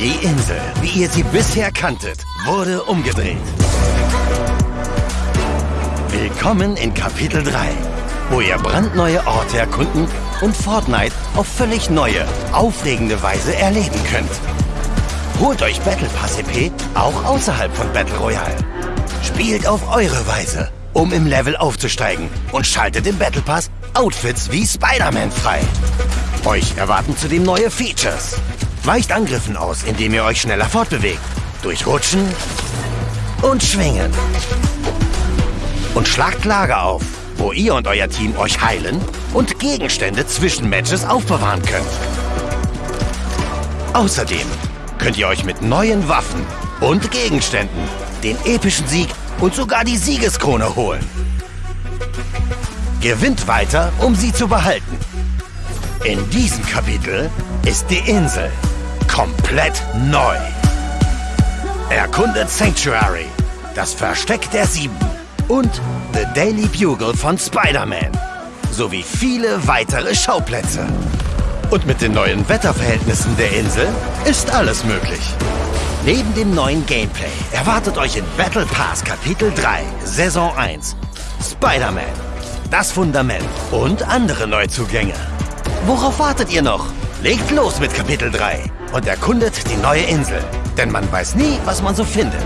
Die Insel, wie ihr sie bisher kanntet, wurde umgedreht. Willkommen in Kapitel 3, wo ihr brandneue Orte erkunden und Fortnite auf völlig neue, aufregende Weise erleben könnt. Holt euch Battle Pass EP auch außerhalb von Battle Royale. Spielt auf eure Weise, um im Level aufzusteigen und schaltet im Battle Pass Outfits wie Spider-Man frei. Euch erwarten zudem neue Features. Weicht Angriffen aus, indem ihr euch schneller fortbewegt. Durch Rutschen und Schwingen. Und schlagt Lager auf, wo ihr und euer Team euch heilen und Gegenstände zwischen Matches aufbewahren könnt. Außerdem könnt ihr euch mit neuen Waffen und Gegenständen den epischen Sieg und sogar die Siegeskrone holen. Gewinnt weiter, um sie zu behalten. In diesem Kapitel ist die Insel komplett neu. Erkundet Sanctuary, das Versteck der Sieben und The Daily Bugle von Spider-Man sowie viele weitere Schauplätze. Und mit den neuen Wetterverhältnissen der Insel ist alles möglich. Neben dem neuen Gameplay erwartet euch in Battle Pass Kapitel 3, Saison 1 Spider-Man, das Fundament und andere Neuzugänge. Worauf wartet ihr noch? Legt los mit Kapitel 3 und erkundet die neue Insel. Denn man weiß nie, was man so findet.